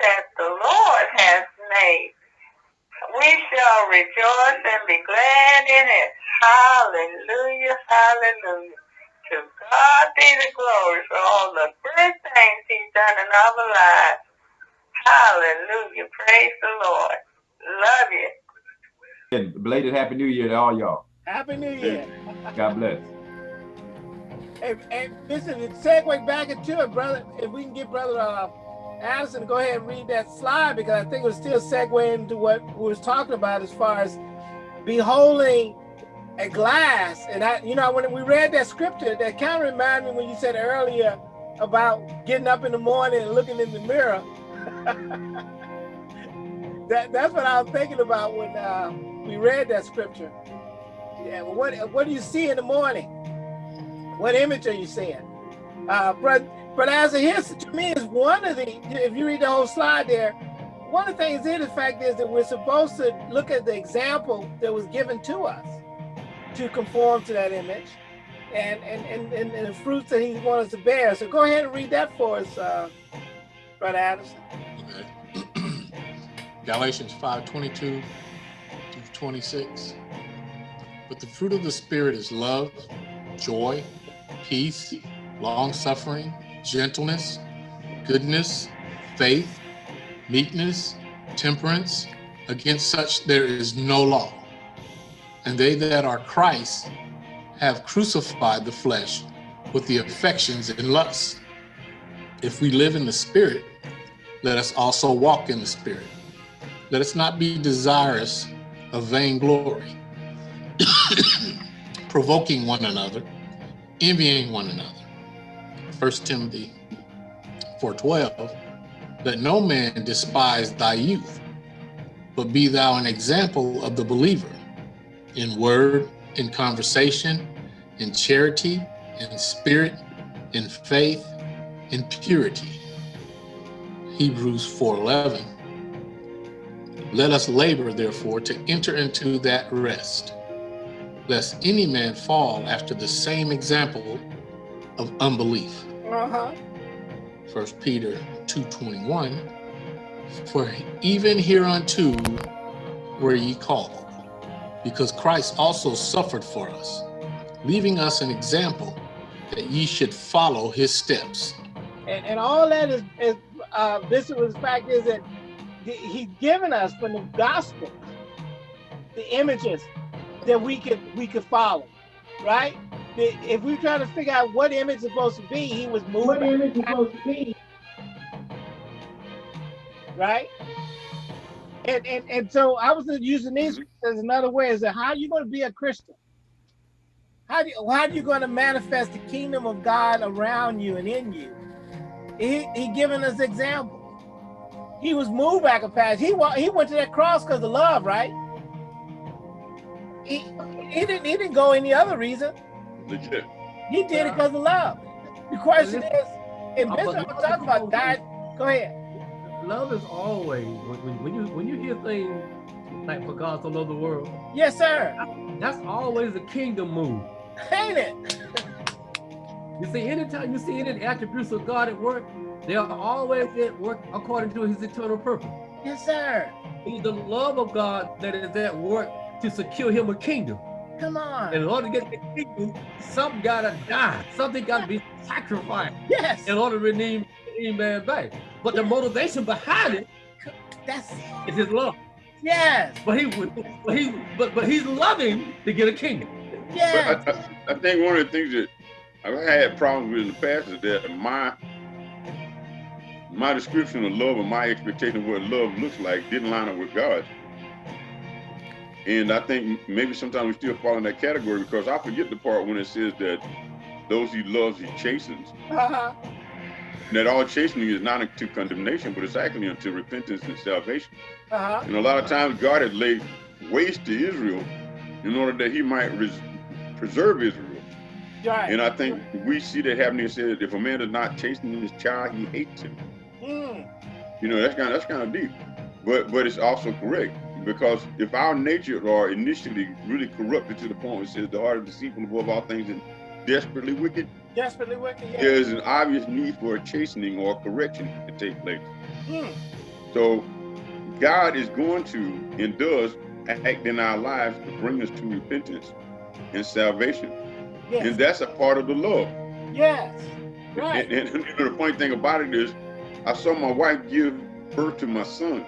that the Lord has made. We shall rejoice and be glad in it. Hallelujah, hallelujah. To God be the glory for all the good things he's done in our lives. Hallelujah. Praise the Lord. Love you. And belated Happy New Year to all y'all. Happy New Year. God bless. And, and listen, segue back into it, brother. If we can get brother uh, Addison to go ahead and read that slide, because I think it was still segueing into what we was talking about as far as beholding a glass. And I, you know, when we read that scripture, that kind of reminded me when you said earlier about getting up in the morning and looking in the mirror. that that's what I was thinking about when uh, we read that scripture. Yeah, what what do you see in the morning? What image are you seeing? Uh, but but as a history, to me, is one of the. If you read the whole slide there, one of the things in the fact is that we're supposed to look at the example that was given to us to conform to that image and, and, and, and, and the fruits that he wants to bear. So go ahead and read that for us, uh, Brother Addison. Okay. Galatians 5, 22 through 26. But the fruit of the Spirit is love, joy, peace, long-suffering, gentleness, goodness, faith, meekness, temperance. Against such there is no law and they that are Christ have crucified the flesh with the affections and lusts. If we live in the Spirit, let us also walk in the Spirit. Let us not be desirous of vainglory, provoking one another, envying one another. 1 Timothy 4.12, that no man despise thy youth, but be thou an example of the believer in word, in conversation, in charity, in spirit, in faith, in purity. Hebrews 4.11. Let us labor, therefore, to enter into that rest, lest any man fall after the same example of unbelief. Uh-huh. First Peter 2.21, for even hereunto were ye called because Christ also suffered for us, leaving us an example that ye should follow his steps. And, and all that is, is uh, this was the fact is that he's given us from the gospel the images that we could we could follow, right? If we try to figure out what image is supposed to be, he was moving. What image is supposed to be? Right? And, and, and so I was using these mm-hmm. as another way is that how are you going to be a Christian? How do you, how are you going to manifest the kingdom of God around you and in you? He, he given us example. He was moved back a path. He, he went to that cross because of love, right? He, he didn't he didn't go any other reason. Legit. He did it because of love. The question is, and Bishop was talking about God. Go ahead love is always when, when you when you hear things like for God so loved the world. Yes, sir. That's always a kingdom move. Ain't it? You see, anytime you see any attributes of God at work, they are always at work according to his eternal purpose. Yes, sir. It's the love of God that is at work to secure him a kingdom. Come on. In order to get the kingdom, something gotta die. Something gotta be sacrificed. Yes. In order to redeem, redeem man back. But the motivation behind it that's is his love. Yes. But he but he but but he's loving to get a kingdom. Yeah. I, I, I, think one of the things that I've had problems with in the past is that my my description of love and my expectation of what love looks like didn't line up with God's. And I think maybe sometimes we still fall in that category because I forget the part when it says that those he loves, he chastens. Uh -huh that all chastening is not unto condemnation, but it's actually unto repentance and salvation. Uh -huh. And a lot of times God had laid waste to Israel in order that he might preserve Israel. Right. And I think we see that happening. It says if a man is not chastening his child, he hates him. Mm. You know, that's kind of that's kind of deep. But but it's also correct. Because if our nature are initially really corrupted to the point where it says the heart is deceitful above all things and desperately wicked, desperately wicked. Yeah. There's an obvious need for a chastening or a correction to take place. Hmm. So God is going to and does act in our lives to bring us to repentance and salvation. Yes. And that's a part of the love. Yes. Right. And, and know, the funny thing about it is, I saw my wife give birth to my son.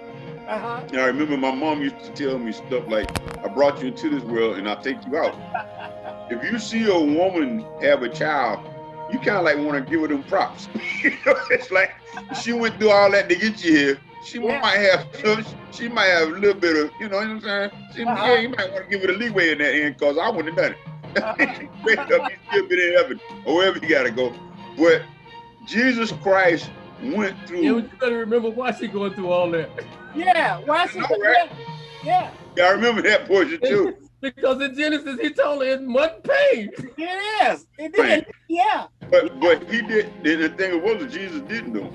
Uh-huh. And I remember my mom used to tell me stuff like, I brought you into this world and I'll take you out. If you see a woman have a child, you kind of like want to give her them props. you know, it's like she went through all that to get you here. She Yeah. might have some, she might have a little bit of, you know what I'm saying? She, Uh-huh. Yeah, you might want to give her the leeway in that end because I wouldn't have done it. Uh-huh. Wake up, you still been in heaven or wherever you gotta go. But Jesus Christ went through. Yeah, but you better remember why she going through all that. Yeah. I right? Yeah. Yeah, I remember that portion too. because in Genesis, he told her it's much pain. It is. It did. Yeah. But but he did. The thing was, that Jesus didn't do.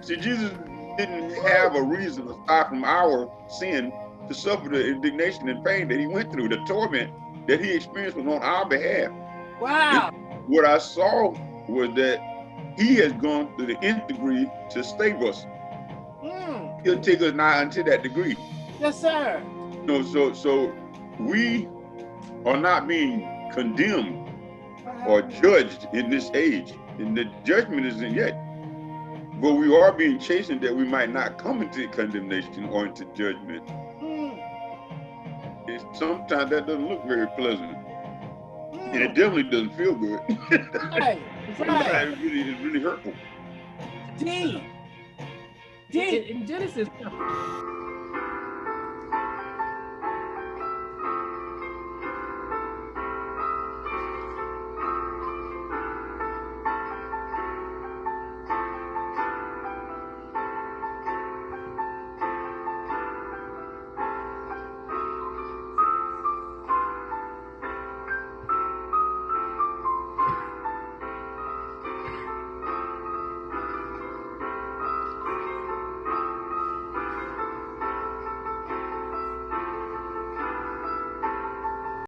See, Jesus didn't have a reason aside from our sin to suffer the indignation and pain that he went through, the torment that he experienced was on our behalf. Wow. What I saw was that he has gone to the nth degree to save us. Mm. He'll take us now unto that degree. Yes, sir. You know, so so we are not being condemned or judged in this age. And the judgment isn't yet. But we are being chastened that we might not come into condemnation or into judgment. Mm. Sometimes that doesn't look very pleasant. And it Mm. definitely doesn't feel good. Right. Right. Sometimes it really, it's really hurtful. D. In, D. in Genesis,